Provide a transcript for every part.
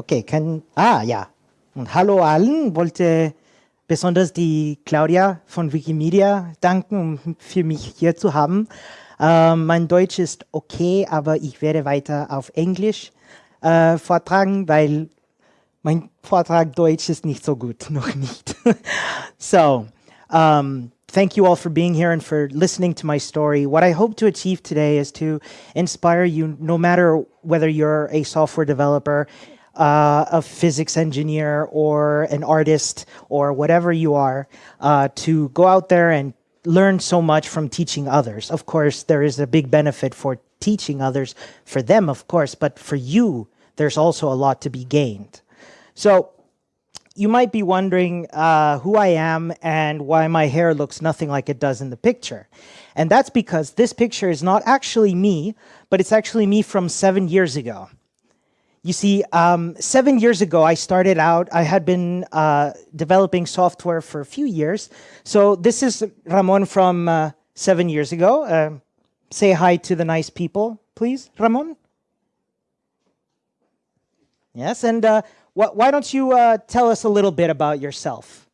Okay, kann, ah, ja. Und hallo allen, wollte besonders die Claudia von Wikimedia danken, um für mich hier zu haben. Ähm, mein Deutsch ist okay, aber ich werde weiter auf Englisch äh, vortragen, weil mein Vortrag Deutsch ist nicht so gut, noch nicht. so, um, thank you all for being here and for listening to my story. What I hope to achieve today is to inspire you, no matter whether you're a software developer, uh, a physics engineer, or an artist, or whatever you are, uh, to go out there and learn so much from teaching others. Of course, there is a big benefit for teaching others, for them, of course, but for you, there's also a lot to be gained. So you might be wondering uh, who I am and why my hair looks nothing like it does in the picture. And that's because this picture is not actually me, but it's actually me from seven years ago. You see, um, seven years ago, I started out, I had been uh, developing software for a few years. So this is Ramon from uh, seven years ago. Uh, say hi to the nice people, please, Ramon. Yes, and uh, wh why don't you uh, tell us a little bit about yourself?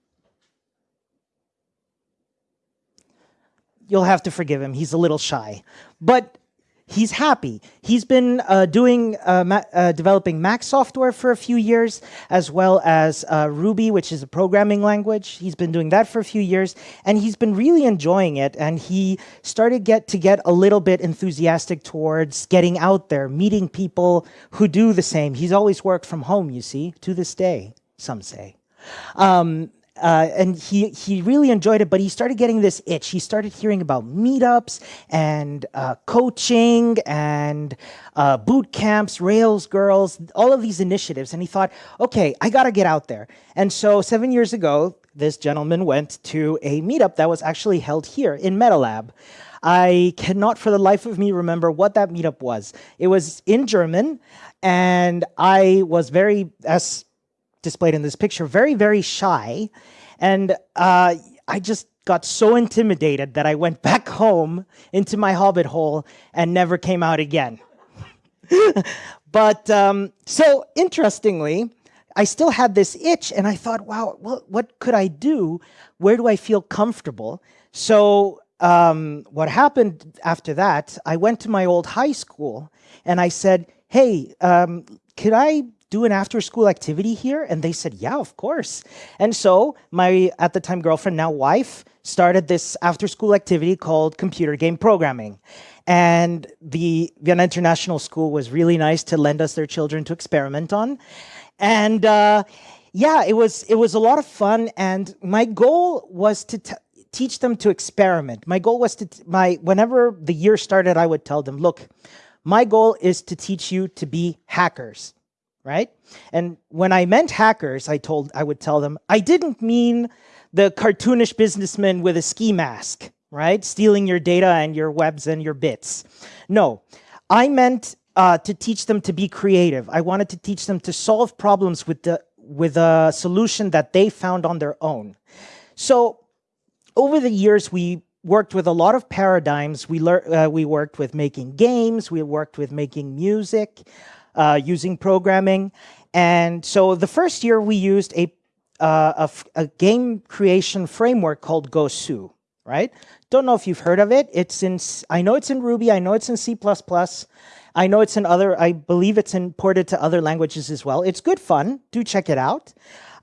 You'll have to forgive him. He's a little shy. But he's happy. He's been uh, doing uh, uh, developing Mac software for a few years, as well as uh, Ruby, which is a programming language. He's been doing that for a few years, and he's been really enjoying it. And he started get to get a little bit enthusiastic towards getting out there, meeting people who do the same. He's always worked from home, you see, to this day, some say. Um, uh, and he he really enjoyed it, but he started getting this itch. He started hearing about meetups and uh, coaching and uh, boot camps, Rails girls, all of these initiatives. And he thought, okay, I got to get out there. And so seven years ago, this gentleman went to a meetup that was actually held here in MetaLab. I cannot for the life of me remember what that meetup was. It was in German, and I was very, as displayed in this picture, very, very shy. And uh, I just got so intimidated that I went back home into my hobbit hole and never came out again. but um, so interestingly, I still had this itch and I thought, wow, well, what could I do? Where do I feel comfortable? So um, what happened after that, I went to my old high school and I said, hey, um, could I do an after school activity here? And they said, yeah, of course. And so my, at the time, girlfriend, now wife, started this after school activity called computer game programming. And the Vienna International School was really nice to lend us their children to experiment on. And uh, yeah, it was, it was a lot of fun. And my goal was to teach them to experiment. My goal was to, my whenever the year started, I would tell them, look, my goal is to teach you to be hackers right? And when I meant hackers, I told I would tell them, I didn't mean the cartoonish businessman with a ski mask, right? Stealing your data and your webs and your bits. No, I meant uh, to teach them to be creative. I wanted to teach them to solve problems with the with a solution that they found on their own. So over the years, we worked with a lot of paradigms. We, uh, we worked with making games. We worked with making music uh, using programming. And so the first year we used a, uh, a, a, game creation framework called Gosu, right? Don't know if you've heard of it. It's in, I know it's in Ruby, I know it's in C++. I know it's in other, I believe it's imported to other languages as well. It's good fun, do check it out.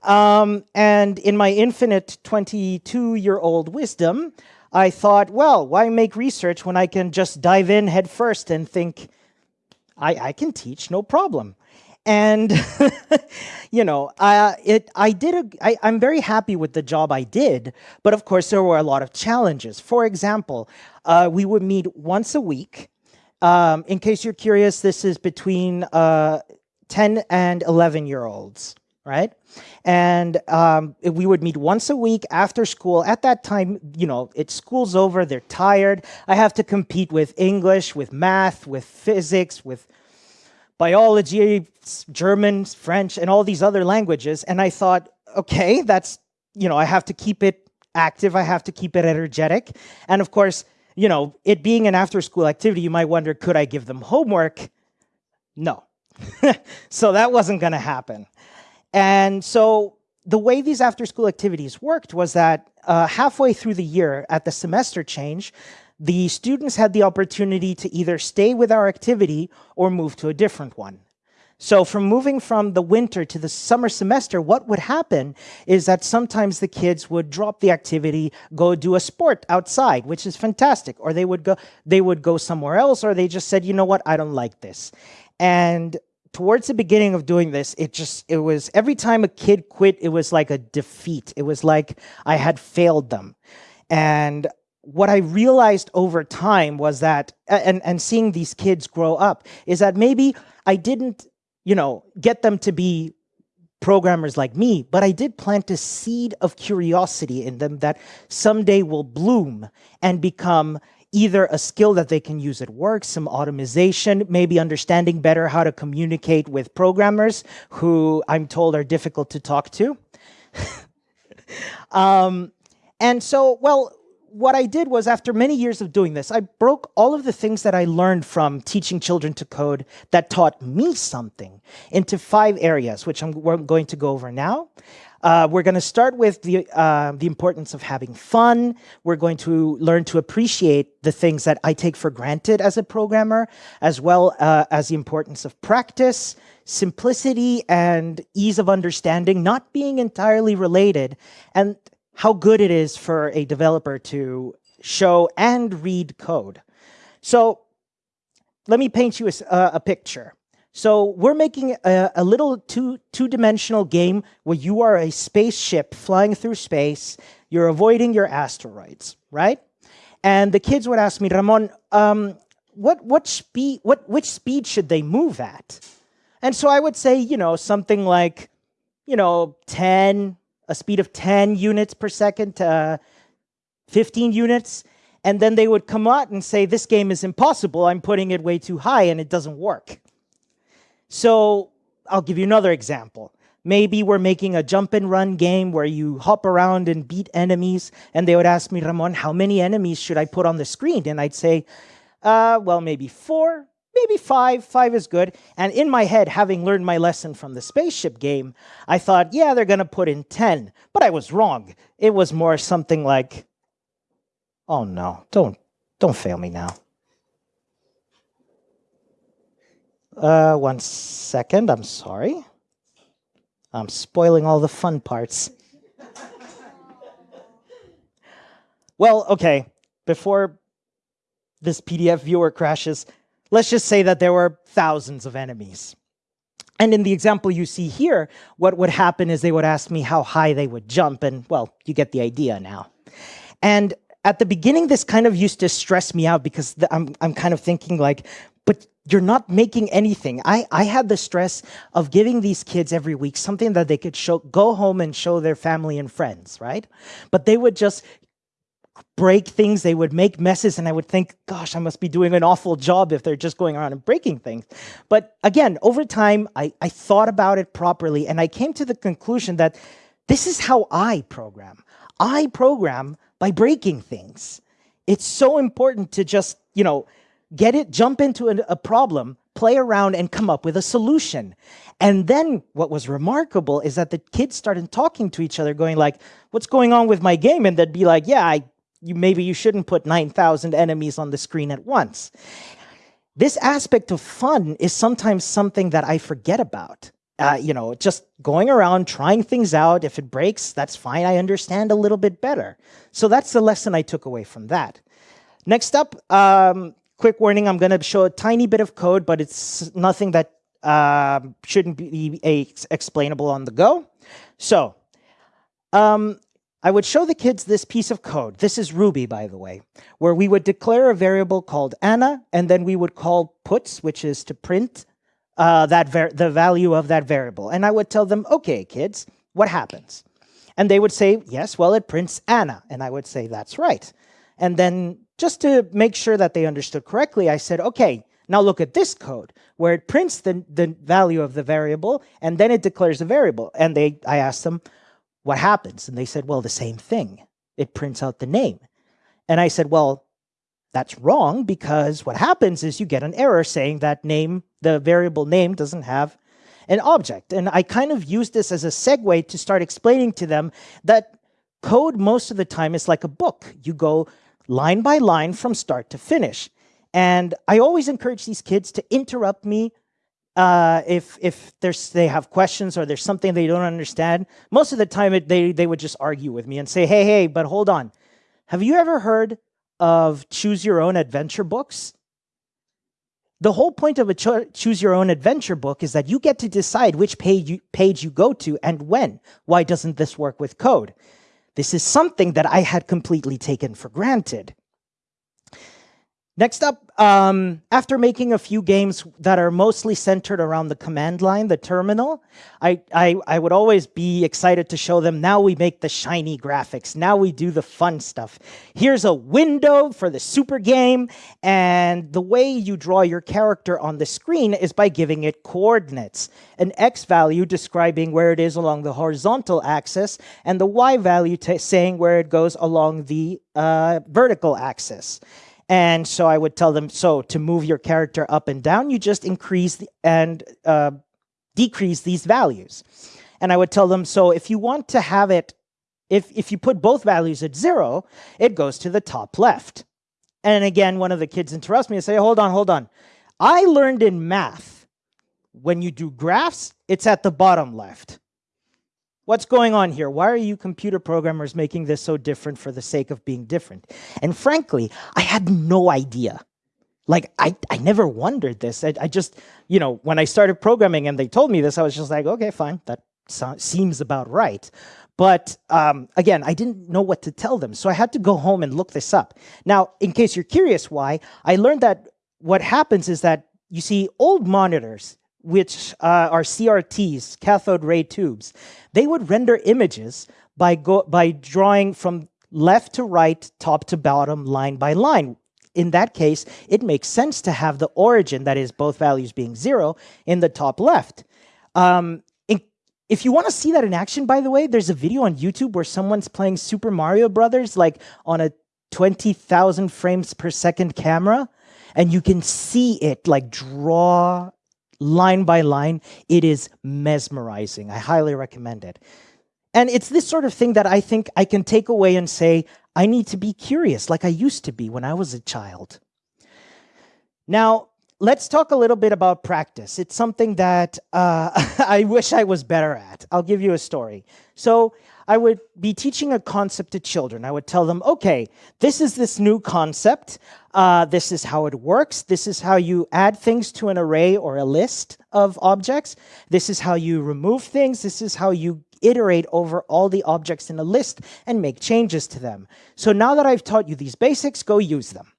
Um, and in my infinite 22-year-old wisdom, I thought, well, why make research when I can just dive in headfirst and think, I, I can teach, no problem. And, you know, uh, it, I did a, I, I'm very happy with the job I did, but of course there were a lot of challenges. For example, uh, we would meet once a week. Um, in case you're curious, this is between uh, 10 and 11 year olds right? And um, we would meet once a week after school. At that time, you know, it's school's over, they're tired. I have to compete with English, with math, with physics, with biology, German, French, and all these other languages. And I thought, okay, that's, you know, I have to keep it active, I have to keep it energetic. And of course, you know, it being an after school activity, you might wonder, could I give them homework? No, so that wasn't going to happen. And so the way these after school activities worked was that uh, halfway through the year at the semester change, the students had the opportunity to either stay with our activity or move to a different one. So from moving from the winter to the summer semester, what would happen is that sometimes the kids would drop the activity, go do a sport outside, which is fantastic, or they would go they would go somewhere else or they just said, "You know what? I don't like this." And towards the beginning of doing this, it just, it was every time a kid quit, it was like a defeat. It was like I had failed them. And what I realized over time was that, and, and seeing these kids grow up, is that maybe I didn't, you know, get them to be programmers like me, but I did plant a seed of curiosity in them that someday will bloom and become either a skill that they can use at work, some automation, maybe understanding better how to communicate with programmers who I'm told are difficult to talk to. um, and so, well, what I did was after many years of doing this, I broke all of the things that I learned from teaching children to code that taught me something into five areas, which I'm going to go over now. Uh, we're going to start with the, uh, the importance of having fun. We're going to learn to appreciate the things that I take for granted as a programmer, as well uh, as the importance of practice, simplicity, and ease of understanding, not being entirely related, and how good it is for a developer to show and read code. So let me paint you a, a picture. So we're making a, a little two, two-dimensional game where you are a spaceship flying through space. You're avoiding your asteroids, right? And the kids would ask me, Ramon, um, what, what speed, what, which speed should they move at? And so I would say, you know, something like, you know, 10, a speed of 10 units per second to 15 units. And then they would come out and say, this game is impossible. I'm putting it way too high and it doesn't work. So I'll give you another example. Maybe we're making a jump and run game where you hop around and beat enemies, and they would ask me, Ramon, how many enemies should I put on the screen? And I'd say, uh, well, maybe four, maybe five. Five is good. And in my head, having learned my lesson from the spaceship game, I thought, yeah, they're going to put in 10. But I was wrong. It was more something like, oh no, don't, don't fail me now. Uh, one second, I'm sorry. I'm spoiling all the fun parts. well, okay, before this PDF viewer crashes, let's just say that there were thousands of enemies. And in the example you see here, what would happen is they would ask me how high they would jump, and well, you get the idea now. And at the beginning, this kind of used to stress me out because I'm, I'm kind of thinking like, but you're not making anything. I, I had the stress of giving these kids every week something that they could show, go home and show their family and friends, right? But they would just break things, they would make messes, and I would think, gosh, I must be doing an awful job if they're just going around and breaking things. But again, over time, I, I thought about it properly, and I came to the conclusion that this is how I program. I program by breaking things. It's so important to just, you know, get it, jump into a, a problem, play around and come up with a solution. And then what was remarkable is that the kids started talking to each other, going like, what's going on with my game? And they'd be like, yeah, I, you, maybe you shouldn't put 9,000 enemies on the screen at once. This aspect of fun is sometimes something that I forget about. Uh, you know, just going around, trying things out. If it breaks, that's fine. I understand a little bit better. So that's the lesson I took away from that. Next up, um, quick warning, I'm going to show a tiny bit of code, but it's nothing that uh, shouldn't be explainable on the go. So um, I would show the kids this piece of code. This is Ruby, by the way, where we would declare a variable called Anna, and then we would call puts, which is to print uh, that the value of that variable. And I would tell them, okay, kids, what happens? And they would say, yes, well, it prints Anna. And I would say, that's right. And then just to make sure that they understood correctly, I said, okay, now look at this code where it prints the, the value of the variable and then it declares a variable. And they, I asked them, what happens? And they said, well, the same thing. It prints out the name. And I said, well, that's wrong because what happens is you get an error saying that name, the variable name doesn't have an object. And I kind of used this as a segue to start explaining to them that code most of the time is like a book. You go line by line from start to finish. And I always encourage these kids to interrupt me uh, if if there's they have questions or there's something they don't understand. Most of the time, it, they they would just argue with me and say, "Hey, hey, but hold on, have you ever heard of choose your own adventure books?" The whole point of a cho choose your own adventure book is that you get to decide which page you, page you go to and when. Why doesn't this work with code? This is something that I had completely taken for granted. Next up, um, after making a few games that are mostly centered around the command line, the terminal, I, I, I, would always be excited to show them, now we make the shiny graphics, now we do the fun stuff. Here's a window for the super game, and the way you draw your character on the screen is by giving it coordinates. An x value describing where it is along the horizontal axis, and the y value saying where it goes along the uh, vertical axis. And so I would tell them, so to move your character up and down, you just increase and uh, decrease these values. And I would tell them, so if you want to have it, if, if you put both values at zero, it goes to the top left. And again, one of the kids interrupts me and say, hold on, hold on. I learned in math, when you do graphs, it's at the bottom left. What's going on here? Why are you computer programmers making this so different for the sake of being different? And frankly, I had no idea. Like, I, I never wondered this. I, I just, you know, when I started programming and they told me this, I was just like, okay, fine, that so seems about right. But um, again, I didn't know what to tell them. So I had to go home and look this up. Now, in case you're curious why, I learned that what happens is that you see old monitors, which uh, are CRTs, cathode ray tubes, they would render images by, go, by drawing from left to right, top to bottom, line by line. In that case, it makes sense to have the origin, that is both values being zero, in the top left. Um, if you want to see that in action, by the way, there's a video on YouTube where someone's playing Super Mario Brothers like on a 20,000 frames per second camera, and you can see it like draw line by line. It is mesmerizing. I highly recommend it. And it's this sort of thing that I think I can take away and say, I need to be curious like I used to be when I was a child. Now, let's talk a little bit about practice. It's something that uh, I wish I was better at. I'll give you a story. So I would be teaching a concept to children. I would tell them, okay, this is this new concept. Uh, this is how it works. This is how you add things to an array or a list of objects. This is how you remove things. This is how you iterate over all the objects in a list and make changes to them. So now that I've taught you these basics, go use them.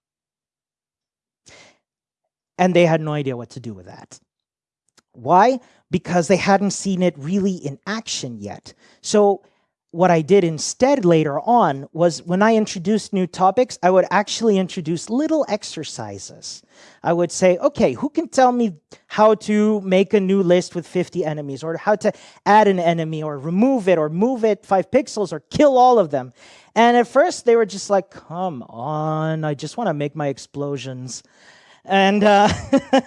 And they had no idea what to do with that. Why? Because they hadn't seen it really in action yet. So what I did instead later on was when I introduced new topics, I would actually introduce little exercises. I would say, okay, who can tell me how to make a new list with 50 enemies or how to add an enemy or remove it or move it five pixels or kill all of them? And at first they were just like, come on, I just want to make my explosions. And uh,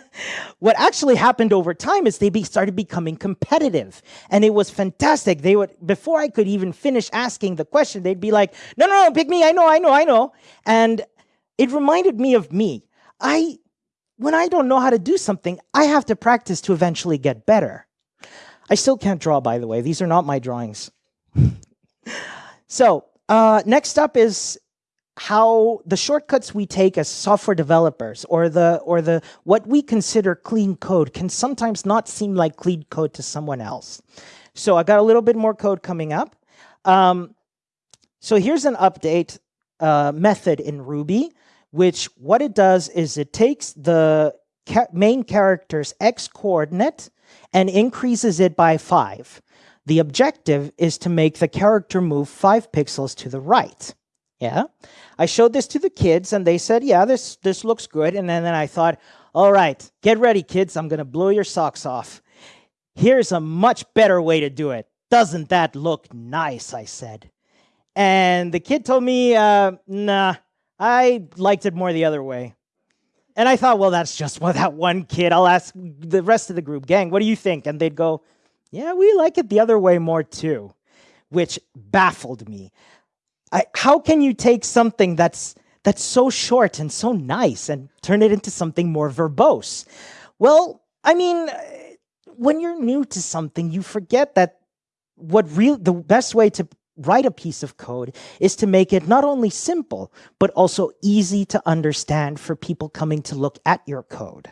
what actually happened over time is they be started becoming competitive. And it was fantastic. They would, before I could even finish asking the question, they'd be like, no, no, no, pick me. I know, I know, I know. And it reminded me of me. I, when I don't know how to do something, I have to practice to eventually get better. I still can't draw, by the way. These are not my drawings. so uh, next up is how the shortcuts we take as software developers or the or the what we consider clean code can sometimes not seem like clean code to someone else. So I got a little bit more code coming up. Um, so here's an update uh, method in Ruby, which what it does is it takes the ca main character's x coordinate and increases it by five. The objective is to make the character move five pixels to the right. Yeah. I showed this to the kids and they said, yeah, this, this looks good. And then, then I thought, all right, get ready, kids. I'm going to blow your socks off. Here's a much better way to do it. Doesn't that look nice? I said. And the kid told me, uh, nah, I liked it more the other way. And I thought, well, that's just well, that one kid. I'll ask the rest of the group, gang, what do you think? And they'd go, yeah, we like it the other way more too, which baffled me. I, how can you take something that's that's so short and so nice and turn it into something more verbose? Well, I mean, when you're new to something, you forget that what real the best way to write a piece of code is to make it not only simple, but also easy to understand for people coming to look at your code.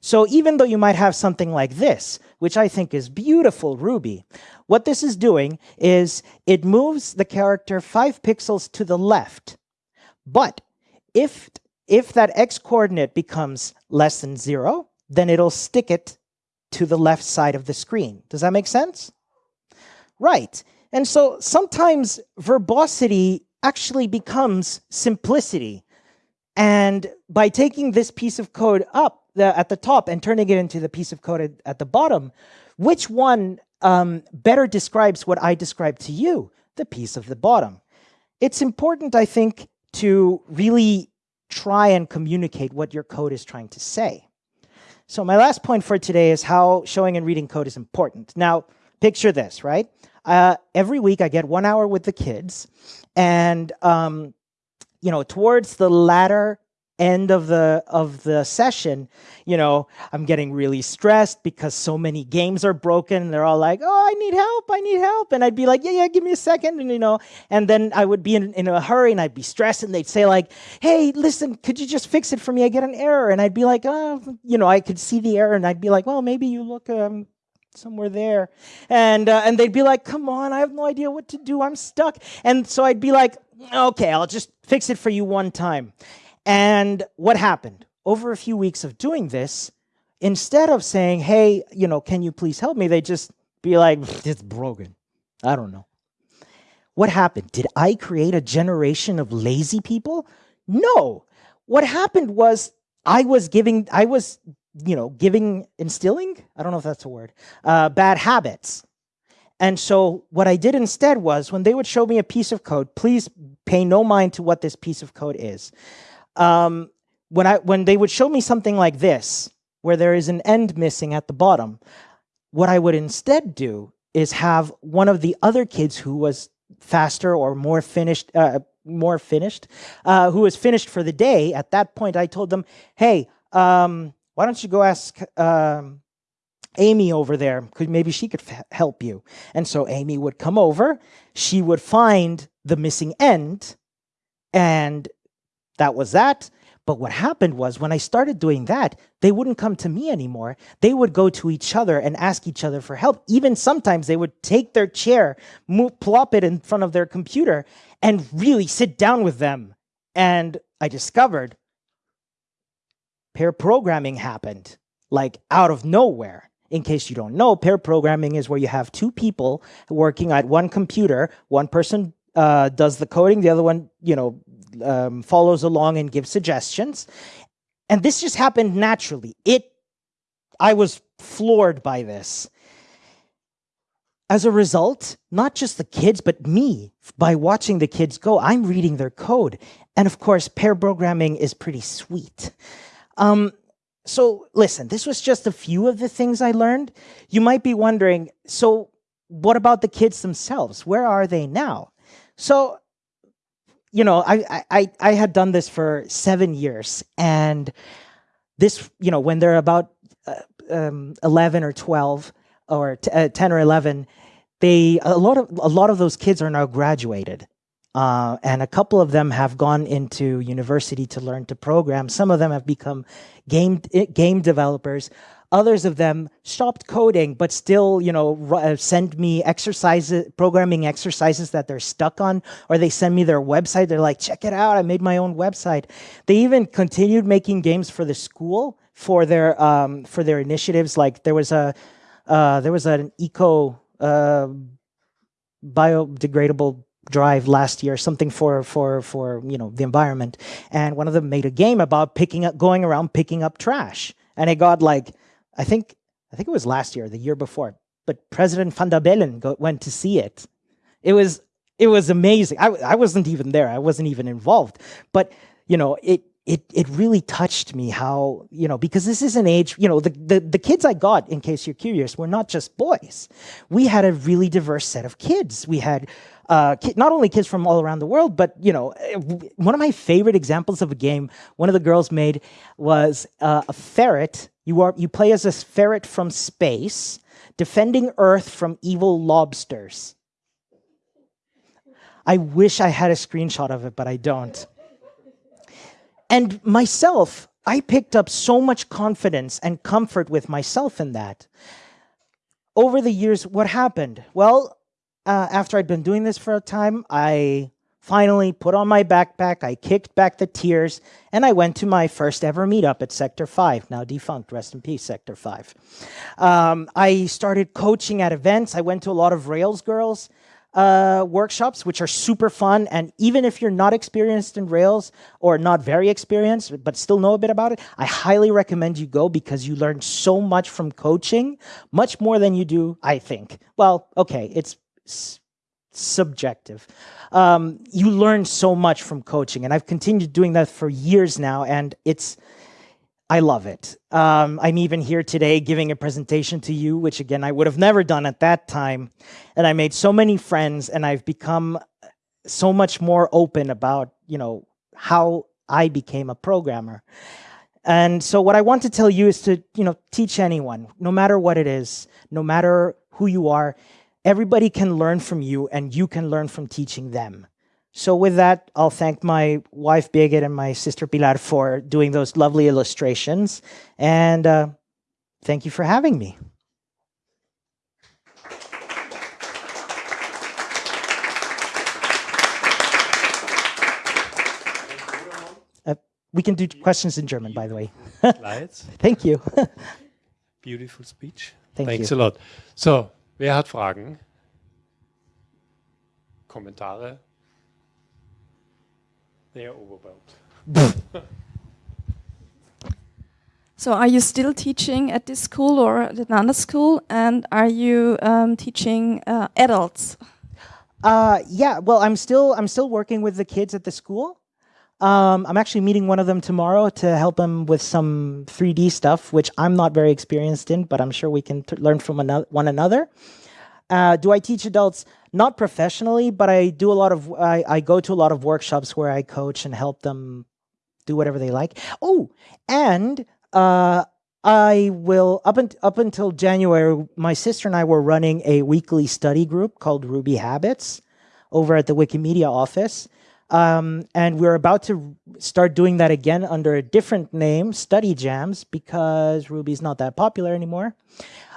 So even though you might have something like this, which I think is beautiful Ruby, what this is doing is it moves the character five pixels to the left. But if, if that x coordinate becomes less than zero, then it'll stick it to the left side of the screen. Does that make sense? Right. And so sometimes verbosity actually becomes simplicity. And by taking this piece of code up the, at the top and turning it into the piece of code at, at the bottom, which one um, better describes what I described to you, the piece of the bottom? It's important, I think, to really try and communicate what your code is trying to say. So my last point for today is how showing and reading code is important. Now, picture this, right? Uh, every week I get one hour with the kids, and um, you know, towards the latter end of the of the session, you know, I'm getting really stressed because so many games are broken. and They're all like, "Oh, I need help! I need help!" And I'd be like, "Yeah, yeah, give me a second. And you know, and then I would be in, in a hurry and I'd be stressed, and they'd say like, "Hey, listen, could you just fix it for me? I get an error." And I'd be like, "Oh, you know, I could see the error, and I'd be like, well, maybe you look um, somewhere there. And, uh, and they'd be like, come on, I have no idea what to do. I'm stuck. And so I'd be like, okay, I'll just fix it for you one time. And what happened? Over a few weeks of doing this, instead of saying, hey, you know, can you please help me? They just be like, it's broken. I don't know. What happened? Did I create a generation of lazy people? No. What happened was I was giving, I was you know, giving, instilling, I don't know if that's a word, uh, bad habits. And so what I did instead was when they would show me a piece of code, please pay no mind to what this piece of code is. Um, when, I, when they would show me something like this, where there is an end missing at the bottom, what I would instead do is have one of the other kids who was faster or more finished, uh, more finished, uh, who was finished for the day. At that point, I told them, hey, um, why don't you go ask um, Amy over there? Maybe she could help you. And so Amy would come over. She would find the missing end. And that was that. But what happened was when I started doing that, they wouldn't come to me anymore. They would go to each other and ask each other for help. Even sometimes they would take their chair, move, plop it in front of their computer, and really sit down with them. And I discovered pair programming happened like out of nowhere. In case you don't know, pair programming is where you have two people working at one computer. One person uh, does the coding, the other one, you know, um, follows along and gives suggestions. And this just happened naturally. It, I was floored by this. As a result, not just the kids, but me, by watching the kids go, I'm reading their code. And of course, pair programming is pretty sweet. Um, so listen, this was just a few of the things I learned. You might be wondering, so what about the kids themselves? Where are they now? So, you know, I, I, I had done this for seven years and this, you know, when they're about uh, um, 11 or 12 or uh, 10 or 11, they, a lot of, a lot of those kids are now graduated. Uh, and a couple of them have gone into university to learn to program. Some of them have become game eh, game developers. Others of them stopped coding, but still, you know, uh, send me exercises, programming exercises that they're stuck on, or they send me their website. They're like, check it out, I made my own website. They even continued making games for the school for their um, for their initiatives. Like there was a uh, there was an eco uh, biodegradable drive last year, something for for for you know the environment, and one of them made a game about picking up, going around picking up trash, and it got like, I think I think it was last year, the year before, but President van der Bellen go, went to see it. It was it was amazing. I I wasn't even there. I wasn't even involved, but you know, it it it really touched me how you know because this is an age you know the, the the kids i got in case you're curious were not just boys we had a really diverse set of kids we had uh, not only kids from all around the world but you know one of my favorite examples of a game one of the girls made was uh, a ferret you are you play as a ferret from space defending earth from evil lobsters i wish i had a screenshot of it but i don't and myself, I picked up so much confidence and comfort with myself in that. Over the years, what happened? Well, uh, after I'd been doing this for a time, I finally put on my backpack, I kicked back the tears, and I went to my first ever meetup at Sector 5, now defunct, rest in peace, Sector 5. Um, I started coaching at events. I went to a lot of Rails Girls uh, workshops, which are super fun. And even if you're not experienced in Rails or not very experienced, but still know a bit about it, I highly recommend you go because you learn so much from coaching, much more than you do, I think. Well, okay, it's subjective. Um, you learn so much from coaching, and I've continued doing that for years now, and it's I love it. Um, I'm even here today giving a presentation to you, which again, I would have never done at that time. And I made so many friends and I've become so much more open about, you know, how I became a programmer. And so what I want to tell you is to, you know, teach anyone, no matter what it is, no matter who you are, everybody can learn from you and you can learn from teaching them. So with that, I'll thank my wife Birgit and my sister Pilar for doing those lovely illustrations. And uh, thank you for having me. Uh, we can do questions in German, by the way. Thank you. Beautiful speech. Thank Thanks you. a lot. So, wer hat Fragen? Kommentare? They are overwhelmed. So are you still teaching at this school or at another school? And are you um, teaching uh, adults? Uh, yeah, well, I'm still I'm still working with the kids at the school. Um, I'm actually meeting one of them tomorrow to help them with some 3D stuff, which I'm not very experienced in, but I'm sure we can learn from one another. Uh, do I teach adults? Not professionally, but I do a lot of, I, I go to a lot of workshops where I coach and help them do whatever they like. Oh, and uh, I will, up, un up until January, my sister and I were running a weekly study group called Ruby Habits over at the Wikimedia office. Um, and we're about to start doing that again under a different name, Study Jams, because Ruby's not that popular anymore.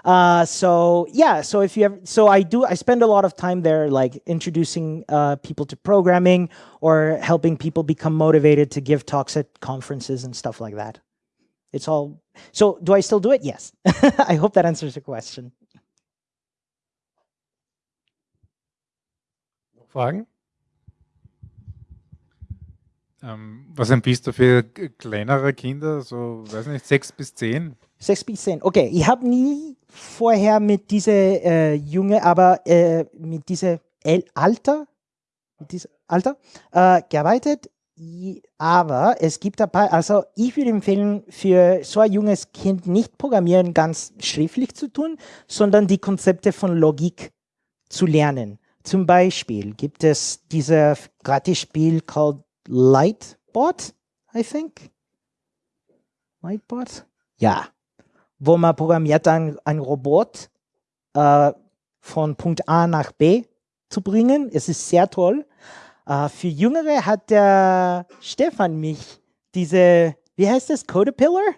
Uh, so yeah, so if you ever, so I do, I spend a lot of time there, like introducing uh, people to programming or helping people become motivated to give talks at conferences and stuff like that. It's all, so do I still do it? Yes. I hope that answers your question. Fragen? Ähm, was empfiehlst du für kleinere Kinder, so, weiß nicht, sechs bis zehn? Sechs bis zehn. Okay, ich habe nie vorher mit dieser äh, Junge, aber äh, mit diesem Alter, mit diesem Alter äh, gearbeitet. Aber es gibt ein paar, also ich würde empfehlen, für so ein junges Kind nicht Programmieren ganz schriftlich zu tun, sondern die Konzepte von Logik zu lernen. Zum Beispiel gibt es dieses Gratis-Spiel called Lightbot, I think. Lightbot? Ja, wo man programmiert ein, ein Robot äh, von Punkt A nach B zu bringen. Es ist sehr toll. Äh, für Jüngere hat der Stefan mich diese, wie heißt das, Codapillar?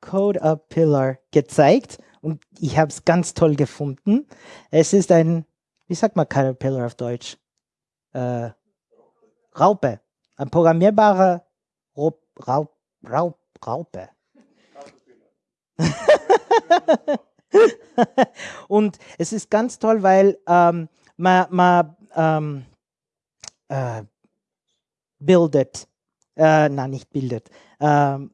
Codapillar gezeigt und ich habe es ganz toll gefunden. Es ist ein, wie sagt man Caterpillar auf Deutsch? Äh, Raupe. Ein programmierbarer Raub, Raub, Raub, Raupe. und es ist ganz toll, weil ähm, man, man ähm, äh, bildet, äh, nein, nicht bildet. Ähm,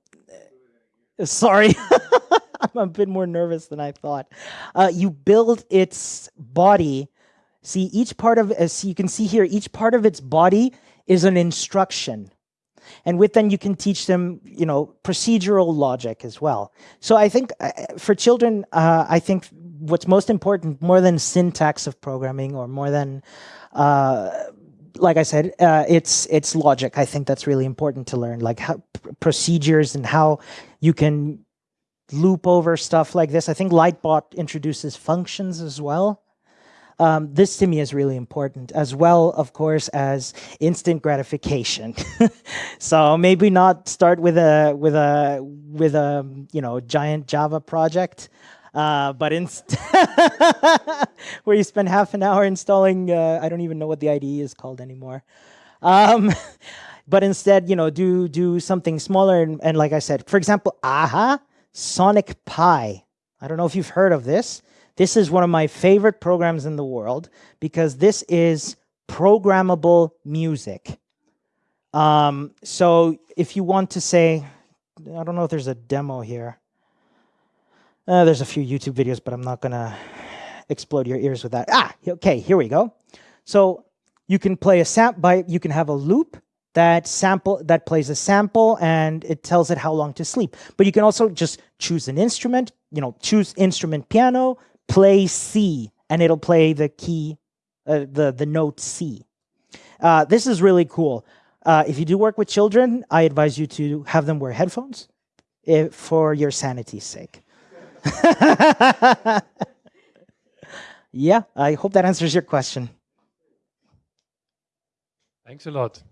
sorry, I'm a bit more nervous than I thought. Uh, you build its body. See, each part of, as you can see here, each part of its body is an instruction. and with then you can teach them, you know, procedural logic as well. So I think uh, for children, uh, I think what's most important, more than syntax of programming or more than uh, like I said, uh, it's it's logic. I think that's really important to learn, like how, procedures and how you can loop over stuff like this. I think Lightbot introduces functions as well. Um, this to me is really important, as well, of course, as instant gratification. so maybe not start with a with a with a you know giant Java project, uh, but instead where you spend half an hour installing, uh, I don't even know what the IDE is called anymore. Um, but instead, you know, do do something smaller. And, and like I said, for example, AHA, Sonic Pi. I don't know if you've heard of this. This is one of my favorite programs in the world because this is programmable music. Um, so if you want to say, I don't know if there's a demo here. Uh, there's a few YouTube videos, but I'm not gonna explode your ears with that. Ah, okay, here we go. So you can play a sample by you can have a loop that sample that plays a sample and it tells it how long to sleep. But you can also just choose an instrument, you know, choose instrument piano, play C, and it'll play the key, uh, the the note C. Uh, this is really cool. Uh, if you do work with children, I advise you to have them wear headphones if, for your sanity's sake. yeah, I hope that answers your question. Thanks a lot.